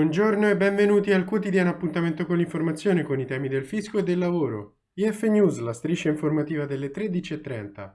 Buongiorno e benvenuti al quotidiano appuntamento con l'informazione con i temi del fisco e del lavoro. IF News, la striscia informativa delle 13.30.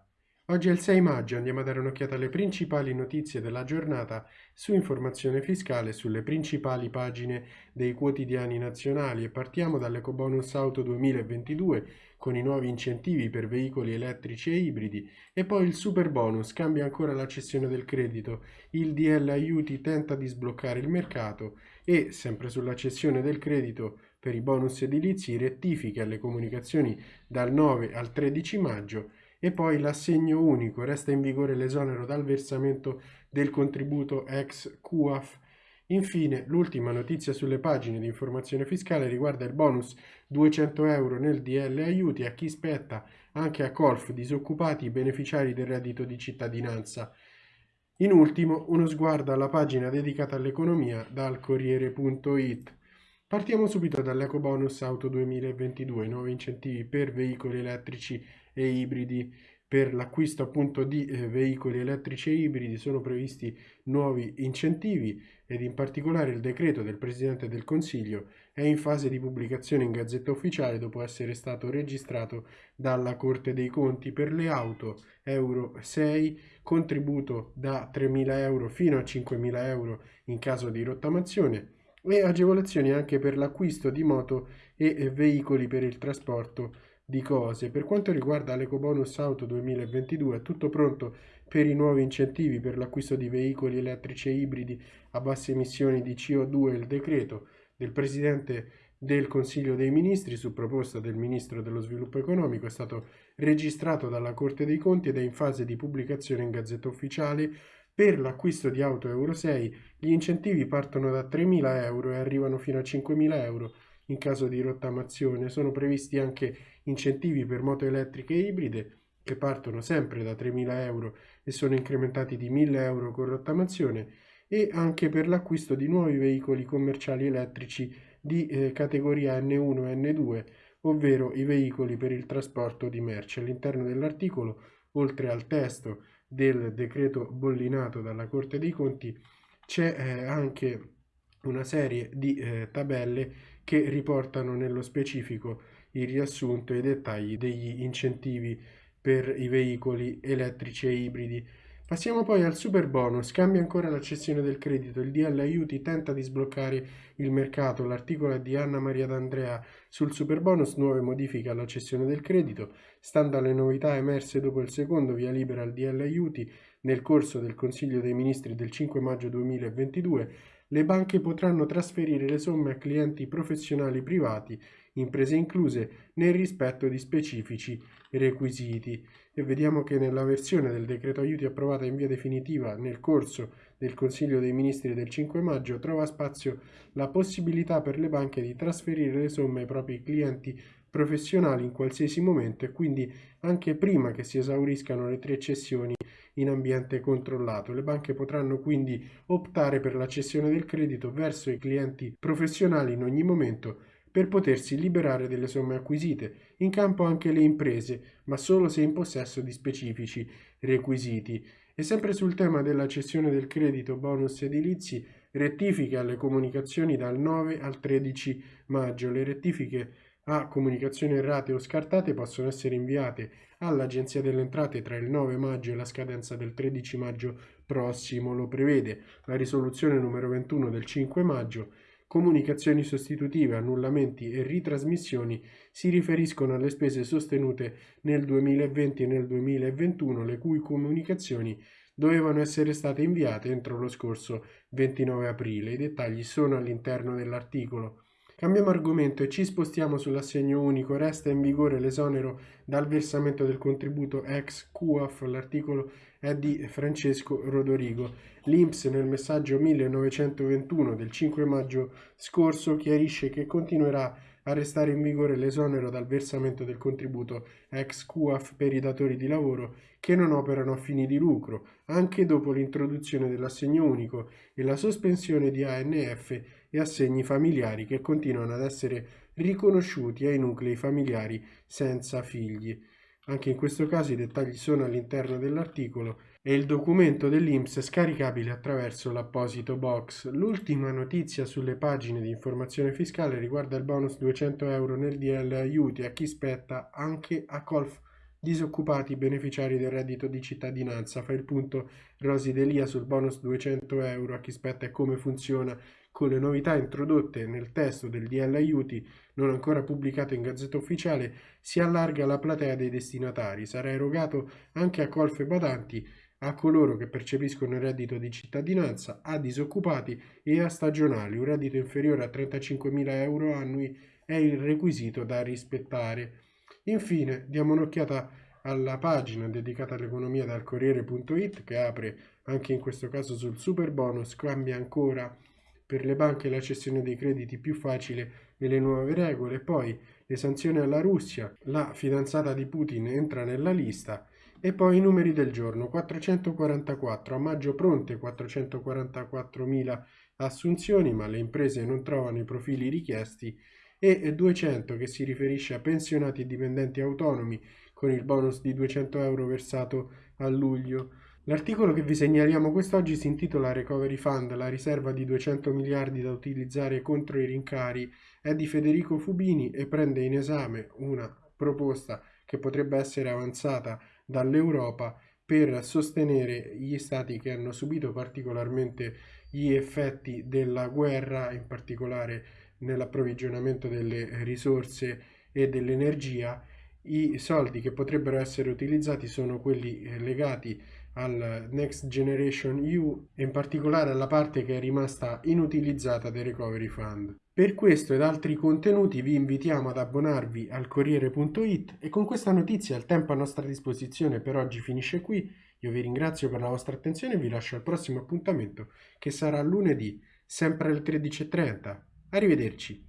Oggi è il 6 maggio, andiamo a dare un'occhiata alle principali notizie della giornata su informazione fiscale sulle principali pagine dei quotidiani nazionali e partiamo dall'Ecobonus Auto 2022 con i nuovi incentivi per veicoli elettrici e ibridi e poi il super bonus cambia ancora la cessione del credito, il DL aiuti tenta di sbloccare il mercato e sempre sulla cessione del credito per i bonus edilizi rettifiche alle comunicazioni dal 9 al 13 maggio e poi l'assegno unico, resta in vigore l'esonero dal versamento del contributo ex QAF. Infine, l'ultima notizia sulle pagine di informazione fiscale riguarda il bonus 200 euro nel DL aiuti a chi spetta anche a colf disoccupati beneficiari del reddito di cittadinanza. In ultimo, uno sguardo alla pagina dedicata all'economia dal Corriere.it. Partiamo subito dall'EcoBonus Auto 2022, nuovi incentivi per veicoli elettrici e ibridi. Per l'acquisto appunto di eh, veicoli elettrici e ibridi sono previsti nuovi incentivi ed in particolare il decreto del Presidente del Consiglio è in fase di pubblicazione in Gazzetta Ufficiale dopo essere stato registrato dalla Corte dei Conti. Per le auto Euro 6, contributo da 3.000 euro fino a 5.000 euro in caso di rottamazione e agevolazioni anche per l'acquisto di moto e veicoli per il trasporto di cose. Per quanto riguarda l'EcoBonus Auto 2022 è tutto pronto per i nuovi incentivi per l'acquisto di veicoli elettrici e ibridi a basse emissioni di CO2 il decreto del Presidente del Consiglio dei Ministri su proposta del Ministro dello Sviluppo Economico è stato registrato dalla Corte dei Conti ed è in fase di pubblicazione in Gazzetta Ufficiale per l'acquisto di auto Euro 6 gli incentivi partono da 3.000 euro e arrivano fino a 5.000 euro in caso di rottamazione. Sono previsti anche incentivi per moto elettriche e ibride che partono sempre da 3.000 euro e sono incrementati di 1.000 euro con rottamazione e anche per l'acquisto di nuovi veicoli commerciali elettrici di eh, categoria N1 e N2, ovvero i veicoli per il trasporto di merci. All'interno dell'articolo, oltre al testo del decreto bollinato dalla Corte dei Conti, c'è eh, anche una serie di eh, tabelle che riportano nello specifico il riassunto e i dettagli degli incentivi per i veicoli elettrici e ibridi. Passiamo poi al super bonus, cambia ancora la cessione del credito, il DL aiuti tenta di sbloccare il mercato, l'articolo è di Anna Maria D'Andrea. Sul super bonus, nuove modifiche alla cessione del credito, stando alle novità emerse dopo il secondo via libera al DL aiuti nel corso del Consiglio dei Ministri del 5 maggio 2022, le banche potranno trasferire le somme a clienti professionali privati, imprese incluse, nel rispetto di specifici requisiti. E vediamo che nella versione del decreto aiuti approvata in via definitiva nel corso del Consiglio dei Ministri del 5 maggio trova spazio la possibilità per le banche di trasferire le somme ai propri clienti professionali in qualsiasi momento e quindi anche prima che si esauriscano le tre cessioni in ambiente controllato. Le banche potranno quindi optare per la cessione del credito verso i clienti professionali in ogni momento per potersi liberare delle somme acquisite, in campo anche le imprese, ma solo se in possesso di specifici requisiti. E sempre sul tema della cessione del credito bonus edilizi, rettifiche alle comunicazioni dal 9 al 13 maggio. Le rettifiche a comunicazioni errate o scartate possono essere inviate all'Agenzia delle Entrate tra il 9 maggio e la scadenza del 13 maggio prossimo, lo prevede la risoluzione numero 21 del 5 maggio. Comunicazioni sostitutive, annullamenti e ritrasmissioni si riferiscono alle spese sostenute nel 2020 e nel 2021, le cui comunicazioni dovevano essere state inviate entro lo scorso 29 aprile. I dettagli sono all'interno dell'articolo. Cambiamo argomento e ci spostiamo sull'assegno unico. Resta in vigore l'esonero dal versamento del contributo ex QAF. L'articolo è di Francesco Rodorigo. L'INPS nel messaggio 1921 del 5 maggio scorso chiarisce che continuerà a restare in vigore l'esonero dal versamento del contributo ex QAF per i datori di lavoro che non operano a fini di lucro, anche dopo l'introduzione dell'assegno unico e la sospensione di ANF e assegni familiari che continuano ad essere riconosciuti ai nuclei familiari senza figli. Anche in questo caso i dettagli sono all'interno dell'articolo e il documento dell'INPS scaricabile attraverso l'apposito box. L'ultima notizia sulle pagine di informazione fiscale riguarda il bonus 200 euro nel DL aiuti a chi spetta anche a colf disoccupati beneficiari del reddito di cittadinanza. Fa il punto Rosi Delia sul bonus 200 euro a chi spetta e come funziona con le novità introdotte nel testo del DL aiuti non ancora pubblicato in Gazzetta Ufficiale si allarga la platea dei destinatari. Sarà erogato anche a colfe badanti a coloro che percepiscono il reddito di cittadinanza, a disoccupati e a stagionali. Un reddito inferiore a 35.000 euro annui è il requisito da rispettare. Infine, diamo un'occhiata alla pagina dedicata all'economia dal Corriere.it che apre anche in questo caso sul super bonus, cambia ancora per le banche la cessione dei crediti più facile e le nuove regole, poi le sanzioni alla Russia, la fidanzata di Putin entra nella lista e poi i numeri del giorno, 444, a maggio pronte 444.000 assunzioni, ma le imprese non trovano i profili richiesti, e 200 che si riferisce a pensionati e dipendenti autonomi con il bonus di 200 euro versato a luglio. L'articolo che vi segnaliamo quest'oggi si intitola Recovery Fund, la riserva di 200 miliardi da utilizzare contro i rincari, è di Federico Fubini e prende in esame una proposta che potrebbe essere avanzata dall'Europa per sostenere gli stati che hanno subito particolarmente gli effetti della guerra, in particolare nell'approvvigionamento delle risorse e dell'energia. I soldi che potrebbero essere utilizzati sono quelli eh, legati al Next Generation EU e in particolare alla parte che è rimasta inutilizzata del Recovery Fund. Per questo ed altri contenuti vi invitiamo ad abbonarvi al Corriere.it e con questa notizia il tempo a nostra disposizione per oggi finisce qui. Io vi ringrazio per la vostra attenzione e vi lascio al prossimo appuntamento che sarà lunedì, sempre alle 13.30. Arrivederci.